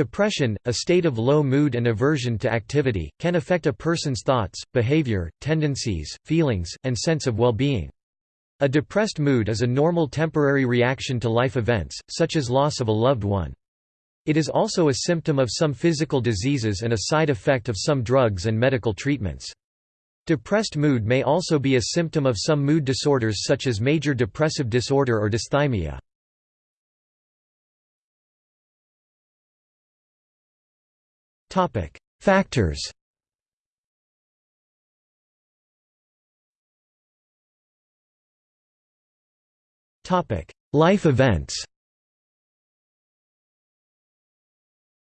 Depression, a state of low mood and aversion to activity, can affect a person's thoughts, behavior, tendencies, feelings, and sense of well-being. A depressed mood is a normal temporary reaction to life events, such as loss of a loved one. It is also a symptom of some physical diseases and a side effect of some drugs and medical treatments. Depressed mood may also be a symptom of some mood disorders such as major depressive disorder or dysthymia. Factors. Topic: Life events.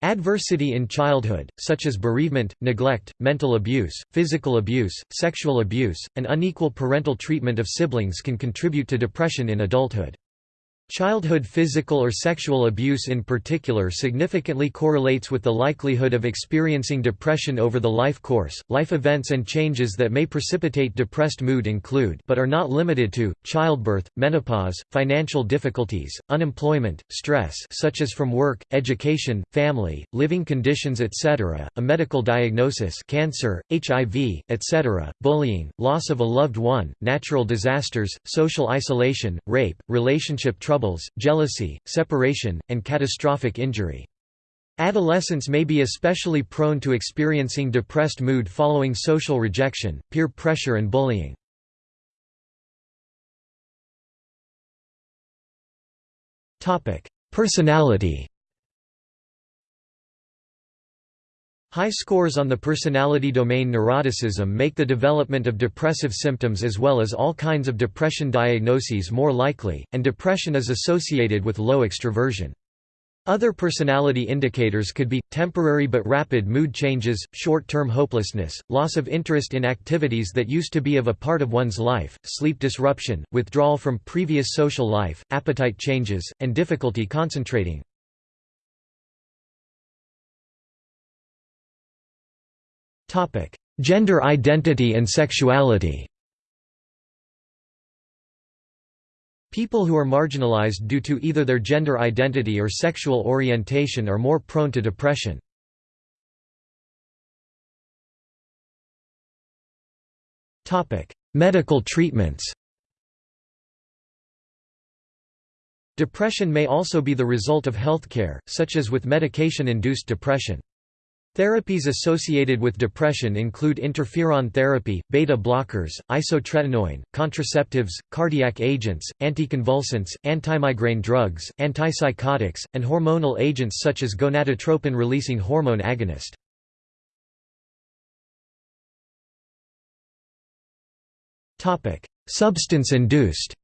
Adversity in childhood, such as bereavement, neglect, mental abuse, physical abuse, sexual abuse, and unequal parental treatment of siblings can contribute to depression in adulthood. Childhood physical or sexual abuse in particular significantly correlates with the likelihood of experiencing depression over the life course. Life events and changes that may precipitate depressed mood include but are not limited to childbirth, menopause, financial difficulties, unemployment, stress such as from work, education, family, living conditions etc., a medical diagnosis, cancer, HIV, etc., bullying, loss of a loved one, natural disasters, social isolation, rape, relationship trouble troubles, jealousy, separation, and catastrophic injury. Adolescents may be especially prone to experiencing depressed mood following social rejection, peer pressure and bullying. Personality High scores on the personality domain neuroticism make the development of depressive symptoms as well as all kinds of depression diagnoses more likely, and depression is associated with low extroversion. Other personality indicators could be, temporary but rapid mood changes, short-term hopelessness, loss of interest in activities that used to be of a part of one's life, sleep disruption, withdrawal from previous social life, appetite changes, and difficulty concentrating. Gender identity and sexuality People who are marginalized due to either their gender identity or sexual orientation are more prone to depression. Medical treatments Depression may also be the result of healthcare, such as with medication-induced depression. Therapies associated with depression include interferon therapy, beta blockers, isotretinoin, contraceptives, cardiac agents, anticonvulsants, antimigraine drugs, antipsychotics, and hormonal agents such as gonadotropin-releasing hormone agonist. Substance-induced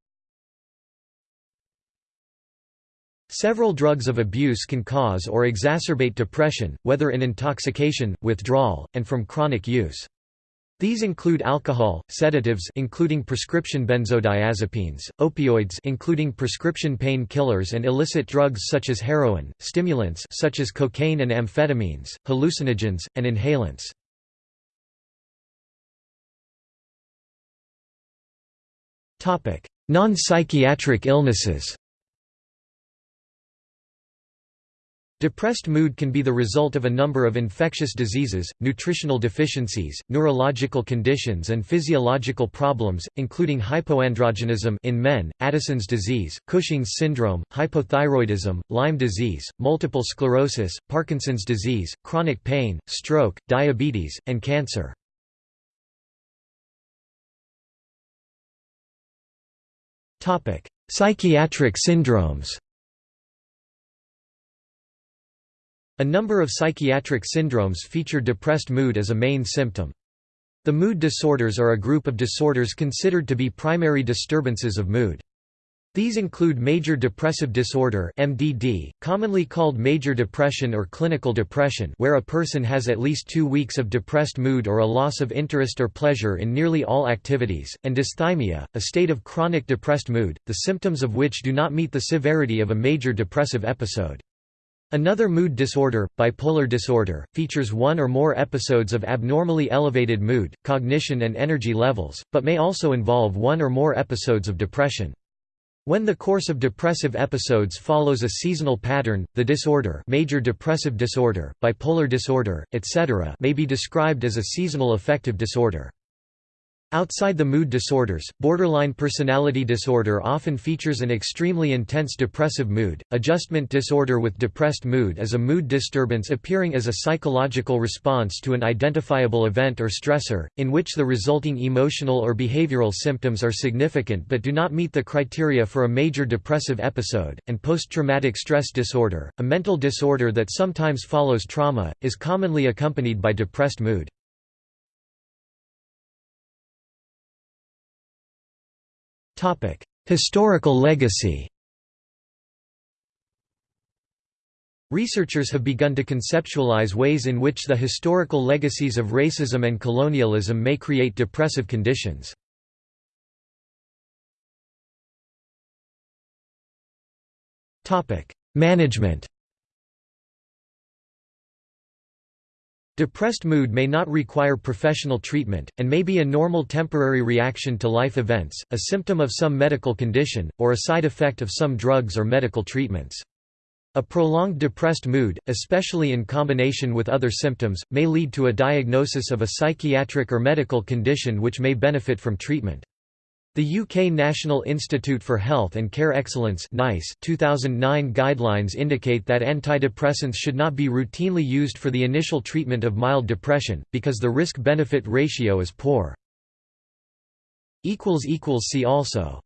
Several drugs of abuse can cause or exacerbate depression, whether in intoxication, withdrawal, and from chronic use. These include alcohol, sedatives including prescription benzodiazepines, opioids including prescription pain killers and illicit drugs such as heroin, stimulants such as cocaine and amphetamines, hallucinogens, and inhalants. Non-psychiatric illnesses Depressed mood can be the result of a number of infectious diseases, nutritional deficiencies, neurological conditions and physiological problems, including hypoandrogenism in men, Addison's disease, Cushing's syndrome, hypothyroidism, Lyme disease, multiple sclerosis, Parkinson's disease, chronic pain, stroke, diabetes, and cancer. Psychiatric syndromes A number of psychiatric syndromes feature depressed mood as a main symptom. The mood disorders are a group of disorders considered to be primary disturbances of mood. These include major depressive disorder MDD, commonly called major depression or clinical depression where a person has at least two weeks of depressed mood or a loss of interest or pleasure in nearly all activities, and dysthymia, a state of chronic depressed mood, the symptoms of which do not meet the severity of a major depressive episode. Another mood disorder, bipolar disorder, features one or more episodes of abnormally elevated mood, cognition and energy levels, but may also involve one or more episodes of depression. When the course of depressive episodes follows a seasonal pattern, the disorder major depressive disorder, bipolar disorder, etc. may be described as a seasonal affective disorder. Outside the mood disorders, borderline personality disorder often features an extremely intense depressive mood. Adjustment disorder with depressed mood is a mood disturbance appearing as a psychological response to an identifiable event or stressor, in which the resulting emotional or behavioral symptoms are significant but do not meet the criteria for a major depressive episode. And post traumatic stress disorder, a mental disorder that sometimes follows trauma, is commonly accompanied by depressed mood. Historical legacy Researchers have begun to conceptualize ways in which the historical legacies of racism and colonialism may create depressive conditions. Management Depressed mood may not require professional treatment, and may be a normal temporary reaction to life events, a symptom of some medical condition, or a side effect of some drugs or medical treatments. A prolonged depressed mood, especially in combination with other symptoms, may lead to a diagnosis of a psychiatric or medical condition which may benefit from treatment. The UK National Institute for Health and Care Excellence NICE 2009 guidelines indicate that antidepressants should not be routinely used for the initial treatment of mild depression, because the risk-benefit ratio is poor. See also